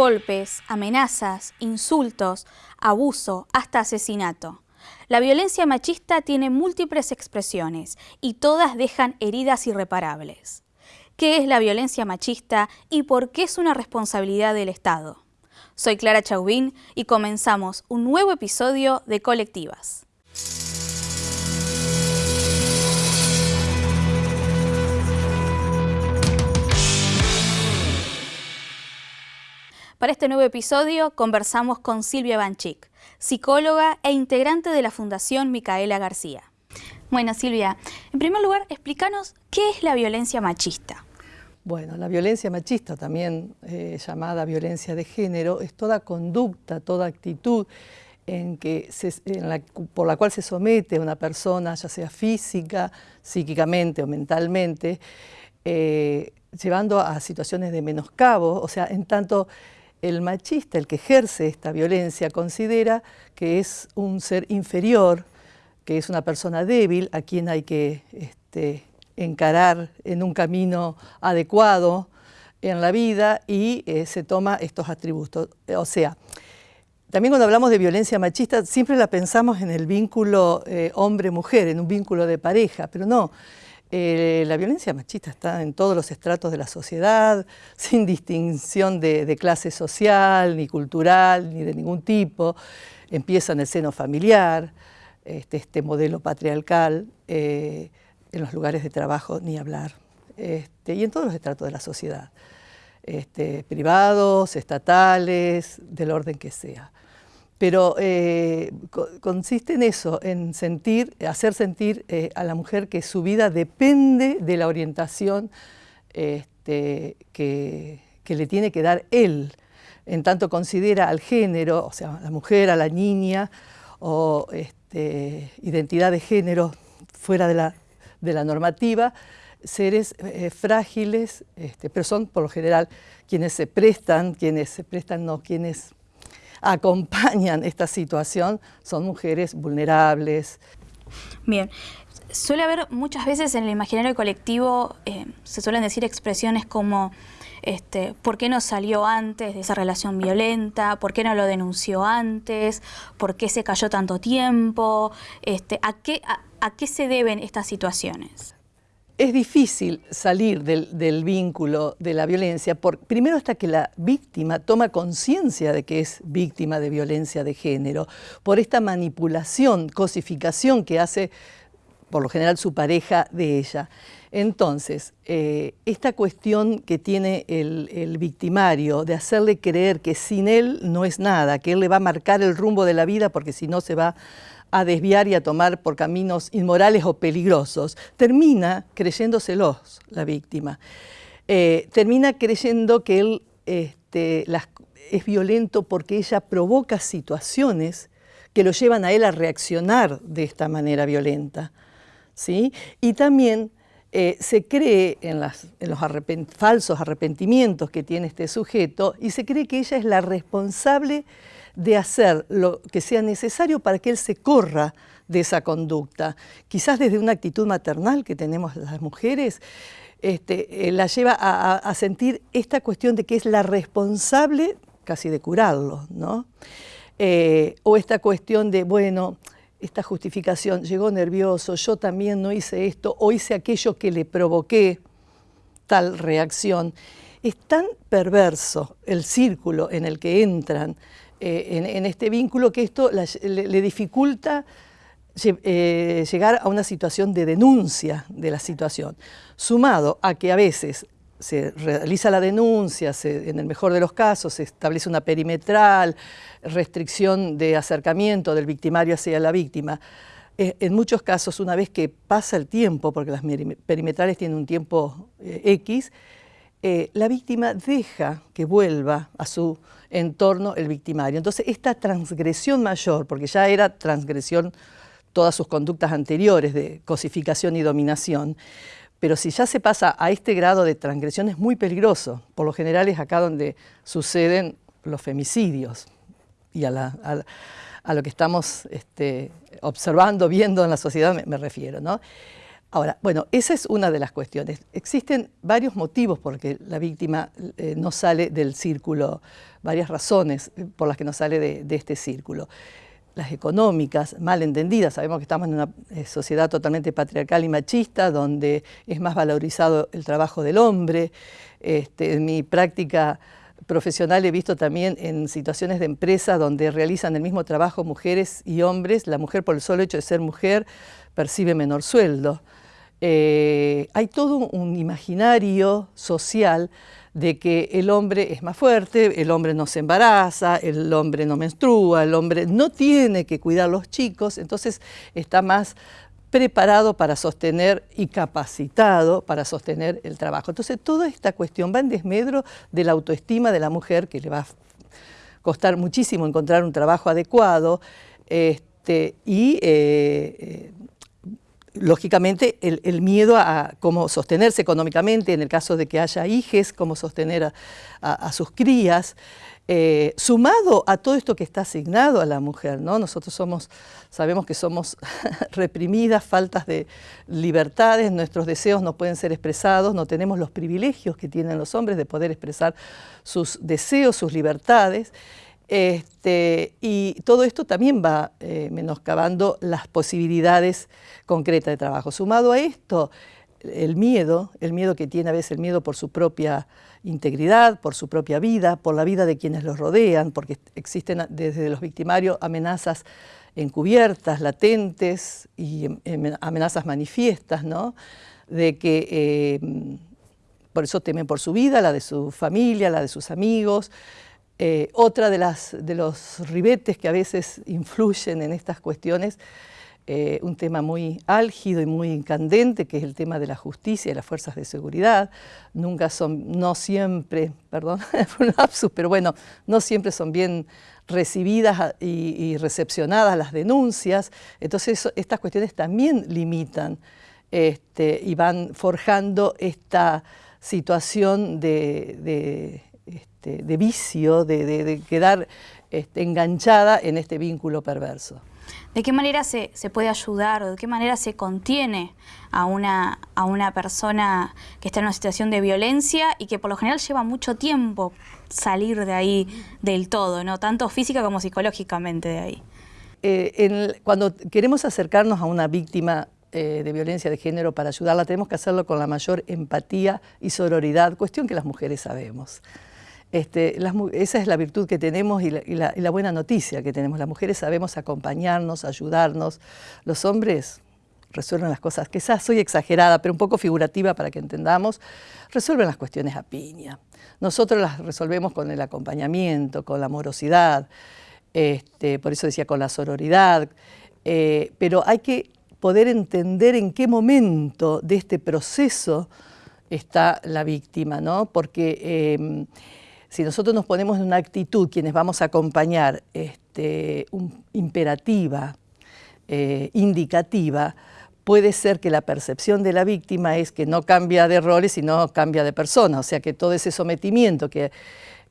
golpes, amenazas, insultos, abuso, hasta asesinato. La violencia machista tiene múltiples expresiones y todas dejan heridas irreparables. ¿Qué es la violencia machista y por qué es una responsabilidad del Estado? Soy Clara Chauvin y comenzamos un nuevo episodio de Colectivas. Para este nuevo episodio conversamos con Silvia Banchik, psicóloga e integrante de la Fundación Micaela García. Bueno, Silvia, en primer lugar, explícanos qué es la violencia machista. Bueno, la violencia machista, también eh, llamada violencia de género, es toda conducta, toda actitud en que por la cual se somete a una persona, ya sea física, psíquicamente o mentalmente, eh, llevando a situaciones de menoscabo, o sea, en tanto el machista, el que ejerce esta violencia, considera que es un ser inferior, que es una persona débil a quien hay que este, encarar en un camino adecuado en la vida y eh, se toma estos atributos. O sea, también cuando hablamos de violencia machista siempre la pensamos en el vínculo eh, hombre-mujer, en un vínculo de pareja, pero no, eh, la violencia machista está en todos los estratos de la sociedad, sin distinción de, clase social, ni cultural, ni de ningún tipo. Empieza en el seno familiar, este, este modelo patriarcal, eh, en los lugares de trabajo ni hablar, este, y en todos los estratos de la sociedad, este, privados, estatales, del orden que sea pero eh, consiste en eso, en sentir, hacer sentir eh, a la mujer que su vida depende de la orientación este, que, le tiene que dar él, en tanto considera al género, o sea, a la mujer, a la niña, o este, identidad de género fuera de la, normativa, seres eh, frágiles, este, pero son por lo general quienes se prestan, quienes se prestan, no, quienes acompañan esta situación son mujeres vulnerables. Bien, suele haber muchas veces en el imaginario colectivo, eh, se suelen decir expresiones como este, ¿por qué no salió antes de esa relación violenta? ¿Por qué no lo denunció antes? ¿Por qué se cayó tanto tiempo? Este, ¿a, qué, a qué se deben estas situaciones? Es difícil salir del, vínculo de la violencia, primero hasta que la víctima toma conciencia de que es víctima de violencia de género, por esta manipulación, cosificación que hace por lo general su pareja de ella. Entonces, eh, esta cuestión que tiene el, el, victimario de hacerle creer que sin él no es nada, que él le va a marcar el rumbo de la vida porque si no se va a desviar y a tomar por caminos inmorales o peligrosos, termina creyéndoselos la víctima. Eh, termina creyendo que él este, es violento porque ella provoca situaciones que lo llevan a él a reaccionar de esta manera violenta. ¿sí? Y también eh, se cree en, los falsos arrepentimientos que tiene este sujeto y se cree que ella es la responsable de hacer lo que sea necesario para que él se corra de esa conducta. Quizás desde una actitud maternal que tenemos las mujeres, este, eh, la lleva a, sentir esta cuestión de que es la responsable casi de curarlo, ¿no? Eh, o esta cuestión de, bueno, esta justificación, llegó nervioso, yo también no hice esto, o hice aquello que le provoqué tal reacción. Es tan perverso el círculo en el que entran eh, en, este vínculo que esto le, dificulta eh, llegar a una situación de denuncia de la situación, sumado a que a veces se realiza la denuncia, en el mejor de los casos se establece una perimetral, restricción de acercamiento del victimario hacia la víctima. Eh, en muchos casos, una vez que pasa el tiempo, porque las perimetrales tienen un tiempo X, la víctima deja que vuelva a su en torno el victimario. Entonces, esta transgresión mayor, porque ya era transgresión todas sus conductas anteriores de cosificación y dominación, pero si ya se pasa a este grado de transgresión es muy peligroso. Por lo general es acá donde suceden los femicidios y a, lo que estamos este, observando, viendo en la sociedad me, refiero. Ahora, bueno, esa es una de las cuestiones. Existen varios motivos por que la víctima eh, no sale del círculo, varias razones por las que no sale de, este círculo. Las económicas, mal entendidas, sabemos que estamos en una eh, sociedad totalmente patriarcal y machista, donde es más valorizado el trabajo del hombre. Este, en mi práctica profesional he visto también en situaciones de empresa donde realizan el mismo trabajo mujeres y hombres, la mujer por el solo hecho de ser mujer percibe menor sueldo. Eh, hay todo un imaginario social de que el hombre es más fuerte, el hombre no se embaraza, el hombre no menstrua, el hombre no tiene que cuidar a los chicos, entonces está más preparado para sostener y capacitado para sostener el trabajo. Entonces toda esta cuestión va en desmedro de la autoestima de la mujer, que le va a costar muchísimo encontrar un trabajo adecuado, este, y eh, eh, lógicamente, el, miedo a, cómo sostenerse económicamente, en el caso de que haya hijes, cómo sostener a, sus crías, eh, sumado a todo esto que está asignado a la mujer, ¿no? Nosotros somos, sabemos que somos reprimidas, faltas de libertades, nuestros deseos no pueden ser expresados, no tenemos los privilegios que tienen los hombres de poder expresar sus deseos, sus libertades, este, y todo esto también va eh, menoscabando las posibilidades concretas de trabajo. Sumado a esto, el miedo, el miedo que tiene a veces el miedo por su propia integridad, por su propia vida, por la vida de quienes los rodean, porque existen desde los victimarios amenazas encubiertas, latentes y em, em, amenazas manifiestas, ¿no? De que eh, por eso temen por su vida, la de su familia, la de sus amigos, eh, otra de, los ribetes que a veces influyen en estas cuestiones, eh, un tema muy álgido y muy candente, que es el tema de la justicia y las fuerzas de seguridad. Nunca son, no siempre, perdón, un lapsus, pero bueno, no siempre son bien recibidas y, recepcionadas las denuncias. Entonces estas cuestiones también limitan este, y van forjando esta situación de este, de vicio, de, quedar este, enganchada en este vínculo perverso. ¿De qué manera se, puede ayudar o de qué manera se contiene a una, a una persona que está en una situación de violencia y que por lo general lleva mucho tiempo salir de ahí del todo, ¿no? tanto física como psicológicamente de ahí? Eh, cuando queremos acercarnos a una víctima eh, de violencia de género para ayudarla, tenemos que hacerlo con la mayor empatía y sororidad, cuestión que las mujeres sabemos. Este, esa es la virtud que tenemos y la, buena noticia que tenemos. Las mujeres sabemos acompañarnos, ayudarnos. Los hombres resuelven las cosas, quizás soy exagerada, pero un poco figurativa para que entendamos, resuelven las cuestiones a piña. Nosotros las resolvemos con el acompañamiento, con la amorosidad, este, por eso decía con la sororidad, eh, pero hay que poder entender en qué momento de este proceso está la víctima, ¿no? Porque em, si nosotros nos ponemos en una actitud, quienes vamos a acompañar, este, imperativa, eh, indicativa, puede ser que la percepción de la víctima es que no cambia de roles, sino cambia de persona, o sea que todo ese sometimiento que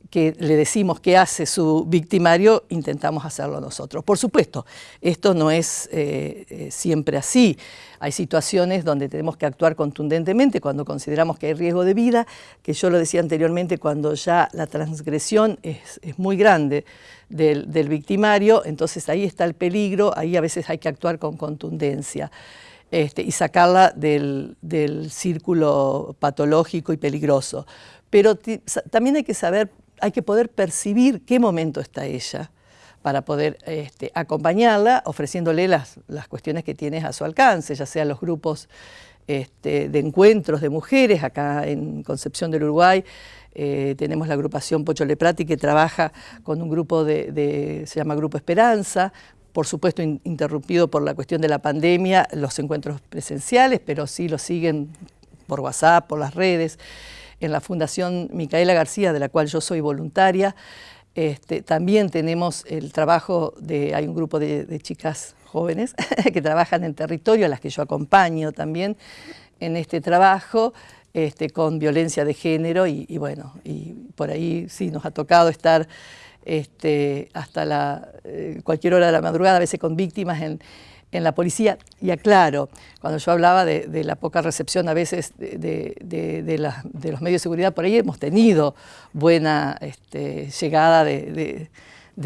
que le decimos que hace su victimario, intentamos hacerlo nosotros. Por supuesto, esto no es eh, eh, siempre así. Hay situaciones donde tenemos que actuar contundentemente cuando consideramos que hay riesgo de vida, que yo lo decía anteriormente, cuando ya la transgresión es, muy grande del, victimario, entonces ahí está el peligro, ahí a veces hay que actuar con contundencia. Este, y sacarla del, del círculo patológico y peligroso. Pero también hay que saber hay que poder percibir qué momento está ella para poder este, acompañarla, ofreciéndole las, las, cuestiones que tienes a su alcance, ya sean los grupos este, de encuentros de mujeres, acá en Concepción del Uruguay, eh, tenemos la agrupación Pocho Leprati que trabaja con un grupo de, se llama Grupo Esperanza, por supuesto interrumpido por la cuestión de la pandemia, los encuentros presenciales, pero sí lo siguen por WhatsApp, por las redes en la Fundación Micaela García, de la cual yo soy voluntaria. Este, también tenemos el trabajo de, hay un grupo de, chicas jóvenes que trabajan en territorio, a las que yo acompaño también en este trabajo, este, con violencia de género y, bueno, y por ahí sí nos ha tocado estar este, hasta la, eh, cualquier hora de la madrugada, a veces con víctimas en, en la policía. Y aclaro, cuando yo hablaba de, la poca recepción a veces de, los medios de seguridad, por ahí hemos tenido buena este, llegada de,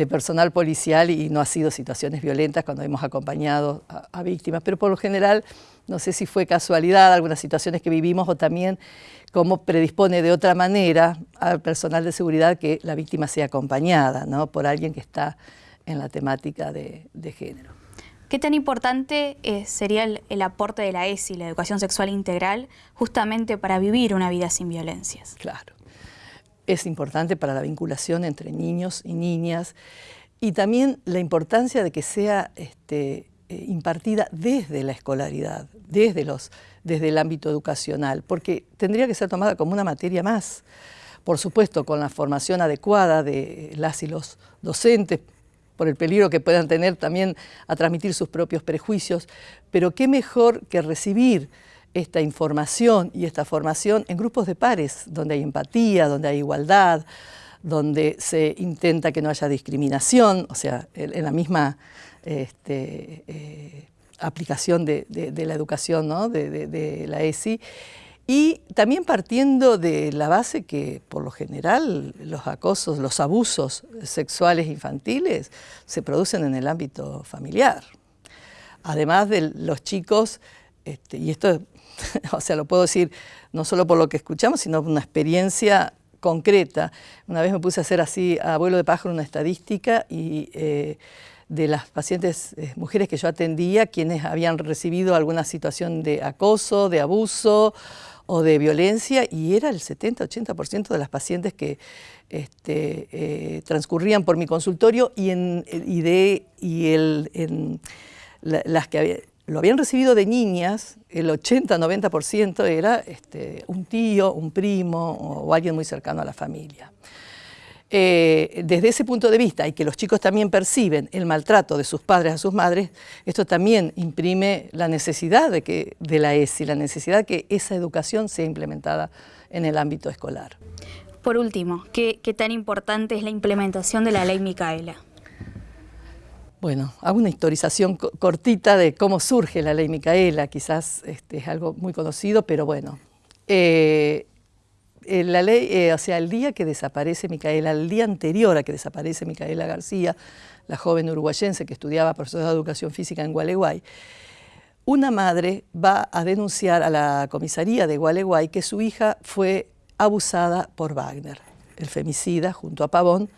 personal policial y no ha sido situaciones violentas cuando hemos acompañado a, víctimas, pero por lo general, no sé si fue casualidad, algunas situaciones que vivimos o también cómo predispone de otra manera al personal de seguridad que la víctima sea acompañada ¿no? por alguien que está en la temática de género. ¿Qué tan importante eh, sería el, aporte de la ESI, la educación sexual integral, justamente para vivir una vida sin violencias? Claro, es importante para la vinculación entre niños y niñas y también la importancia de que sea este, eh, impartida desde la escolaridad, desde, los, desde el ámbito educacional, porque tendría que ser tomada como una materia más por supuesto con la formación adecuada de las y los docentes, por el peligro que puedan tener también a transmitir sus propios prejuicios, pero qué mejor que recibir esta información y esta formación en grupos de pares, donde hay empatía, donde hay igualdad, donde se intenta que no haya discriminación, o sea, en la misma este, eh, aplicación de, la educación ¿no? de, de la ESI, y también partiendo de la base que, por lo general, los acosos, los abusos sexuales infantiles se producen en el ámbito familiar. Además de los chicos, este, y esto, o sea, lo puedo decir no solo por lo que escuchamos, sino por una experiencia concreta. Una vez me puse a hacer así, a abuelo de pájaro, una estadística y eh, de las pacientes eh, mujeres que yo atendía, quienes habían recibido alguna situación de acoso, de abuso, o de violencia y era el 70-80% de las pacientes que este, eh, transcurrían por mi consultorio y, en, y, de, y el, las que lo habían recibido de niñas, el 80-90% era este, un tío, un primo o alguien muy cercano a la familia. Eh, desde ese punto de vista y que los chicos también perciben el maltrato de sus padres a sus madres, esto también imprime la necesidad de, que, de la ESI, la necesidad de que esa educación sea implementada en el ámbito escolar. Por último, ¿qué, tan importante es la implementación de la ley Micaela? Bueno, hago una historización cortita de cómo surge la ley Micaela, quizás este, es algo muy conocido, pero bueno. Eh, eh, la ley, eh, o sea, el día que desaparece Micaela, el día anterior a que desaparece Micaela García, la joven uruguayense que estudiaba profesor de educación física en Gualeguay, una madre va a denunciar a la comisaría de Gualeguay que su hija fue abusada por Wagner, el femicida junto a Pavón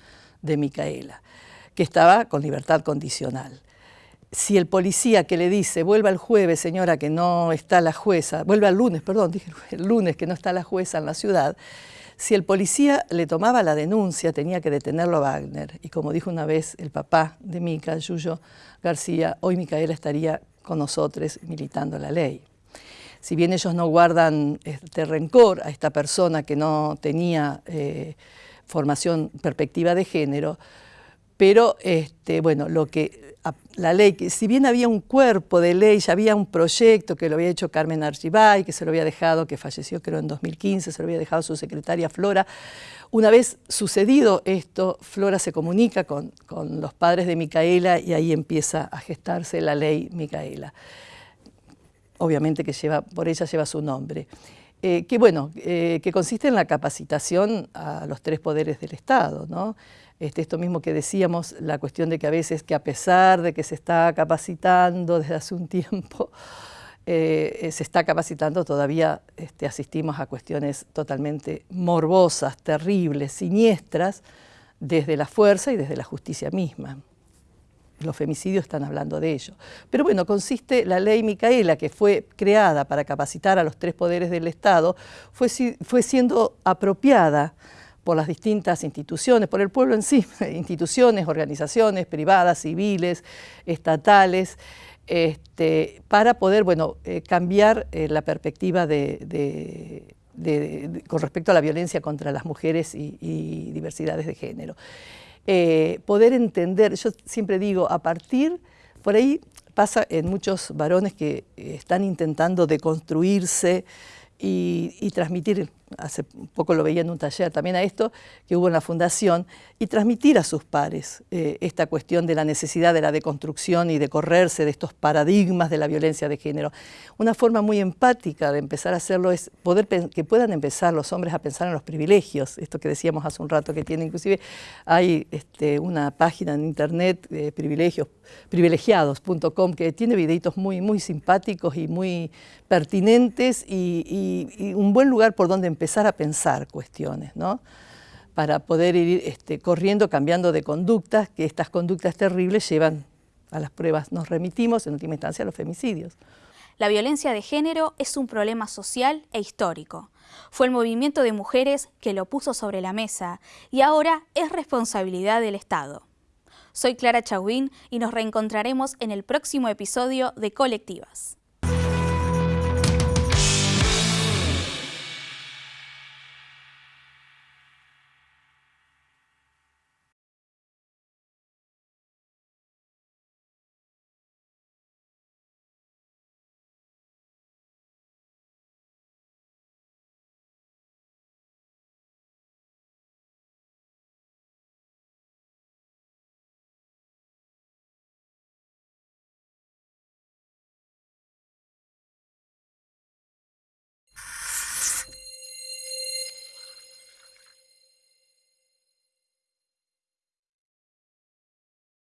de Micaela, que estaba con libertad condicional si el policía que le dice, vuelva el jueves, señora, que no está la jueza, vuelva el lunes, perdón, dije el lunes que no está la jueza en la ciudad, si el policía le tomaba la denuncia, tenía que detenerlo a Wagner. Y como dijo una vez el papá de Mica, Yuyo García, hoy Micaela estaría con nosotros militando la ley. Si bien ellos no guardan este rencor a esta persona que no tenía eh, formación, perspectiva de género, pero este, bueno, lo que la ley, que si bien había un cuerpo de ley, ya había un proyecto que lo había hecho Carmen Archibay, que se lo había dejado, que falleció creo en 2015, se lo había dejado su secretaria Flora. Una vez sucedido esto, Flora se comunica con, los padres de Micaela y ahí empieza a gestarse la ley Micaela. Obviamente que lleva, por ella lleva su nombre. Eh, que bueno, eh, que consiste en la capacitación a los tres poderes del Estado, ¿no? Este, esto mismo que decíamos, la cuestión de que a veces que a pesar de que se está capacitando desde hace un tiempo, eh, se está capacitando, todavía este, asistimos a cuestiones totalmente morbosas, terribles, siniestras, desde la fuerza y desde la justicia misma. Los femicidios están hablando de ello. Pero bueno, consiste la ley Micaela, que fue creada para capacitar a los tres poderes del Estado, fue, fue siendo apropiada por las distintas instituciones, por el pueblo en sí, instituciones, organizaciones privadas, civiles, estatales, este, para poder bueno, eh, cambiar eh, la perspectiva de, con respecto a la violencia contra las mujeres y, diversidades de género. Eh, poder entender, yo siempre digo, a partir, por ahí pasa en muchos varones que están intentando deconstruirse, y, transmitir hace poco lo veía en un taller también a esto, que hubo en la Fundación, y transmitir a sus pares eh, esta cuestión de la necesidad de la deconstrucción y de correrse de estos paradigmas de la violencia de género. Una forma muy empática de empezar a hacerlo es poder que puedan empezar los hombres a pensar en los privilegios, esto que decíamos hace un rato que tiene, inclusive hay este, una página en internet, privilegios, privilegiados.com, que tiene videitos muy, muy simpáticos y muy pertinentes y, un buen lugar por donde empezar a pensar cuestiones, ¿no? para poder ir este, corriendo, cambiando de conductas, que estas conductas terribles llevan a las pruebas. Nos remitimos, en última instancia, a los femicidios. La violencia de género es un problema social e histórico. Fue el movimiento de mujeres que lo puso sobre la mesa y ahora es responsabilidad del Estado. Soy Clara Chauvín y nos reencontraremos en el próximo episodio de Colectivas.